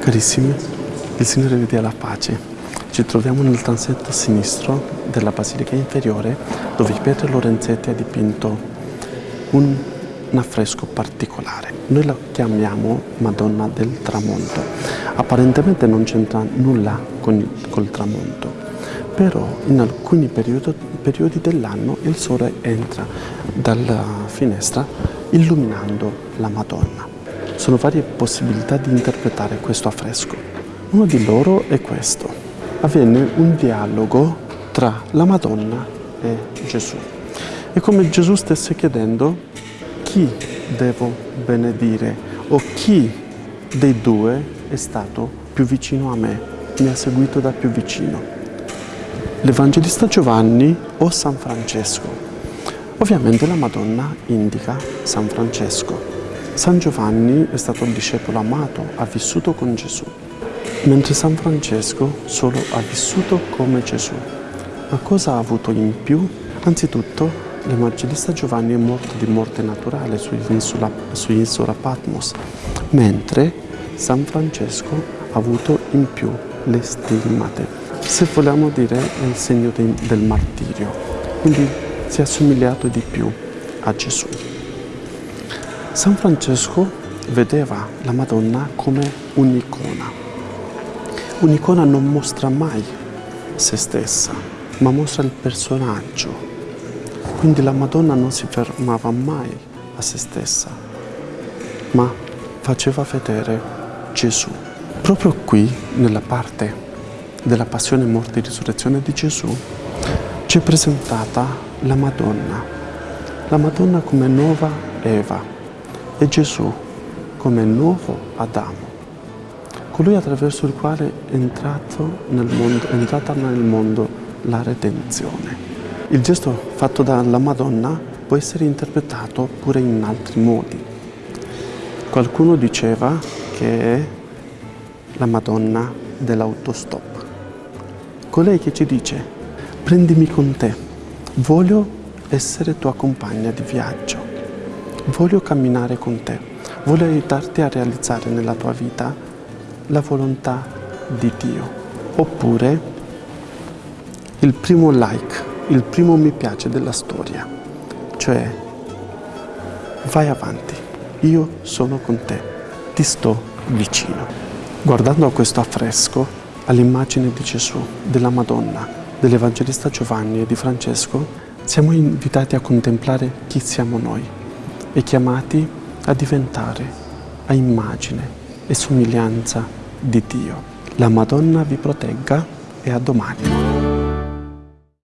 Carissimi, il Signore vi dia la pace. Ci troviamo nel transetto sinistro della Basilica Inferiore dove Pietro Lorenzetti ha dipinto un, un affresco particolare. Noi la chiamiamo Madonna del Tramonto. Apparentemente non c'entra nulla con, col tramonto, però in alcuni periodi, periodi dell'anno il sole entra dalla finestra illuminando la Madonna. Sono varie possibilità di interpretare questo affresco. Uno di loro è questo. Avviene un dialogo tra la Madonna e Gesù. È come Gesù stesse chiedendo chi devo benedire o chi dei due è stato più vicino a me, mi ha seguito da più vicino. L'Evangelista Giovanni o San Francesco? Ovviamente la Madonna indica San Francesco. San Giovanni è stato il discepolo amato, ha vissuto con Gesù, mentre San Francesco solo ha vissuto come Gesù. Ma cosa ha avuto in più? Anzitutto, l'Evangelista Giovanni è morto di morte naturale sull'isola, sull'isola Patmos, mentre San Francesco ha avuto in più le stigmate. Se vogliamo dire è il segno de, del martirio, quindi si è assomigliato di più a Gesù. San Francesco vedeva la Madonna come un'icona. Un'icona non mostra mai se stessa, ma mostra il personaggio. Quindi la Madonna non si fermava mai a se stessa, ma faceva vedere Gesù. Proprio qui, nella parte della passione, morte e risurrezione di Gesù, ci è presentata la Madonna. La Madonna come nuova Eva, e Gesù come nuovo Adamo, colui attraverso il quale è, nel mondo, è entrata nel mondo la redenzione. Il gesto fatto dalla Madonna può essere interpretato pure in altri modi. Qualcuno diceva che è la Madonna dell'autostop. Colei che ci dice, prendimi con te, voglio essere tua compagna di viaggio voglio camminare con te, voglio aiutarti a realizzare nella tua vita la volontà di Dio. Oppure il primo like, il primo mi piace della storia, cioè vai avanti, io sono con te, ti sto vicino. Guardando a questo affresco, all'immagine di Gesù, della Madonna, dell'Evangelista Giovanni e di Francesco, siamo invitati a contemplare chi siamo noi e chiamati a diventare a immagine e somiglianza di Dio. La Madonna vi protegga e a domani.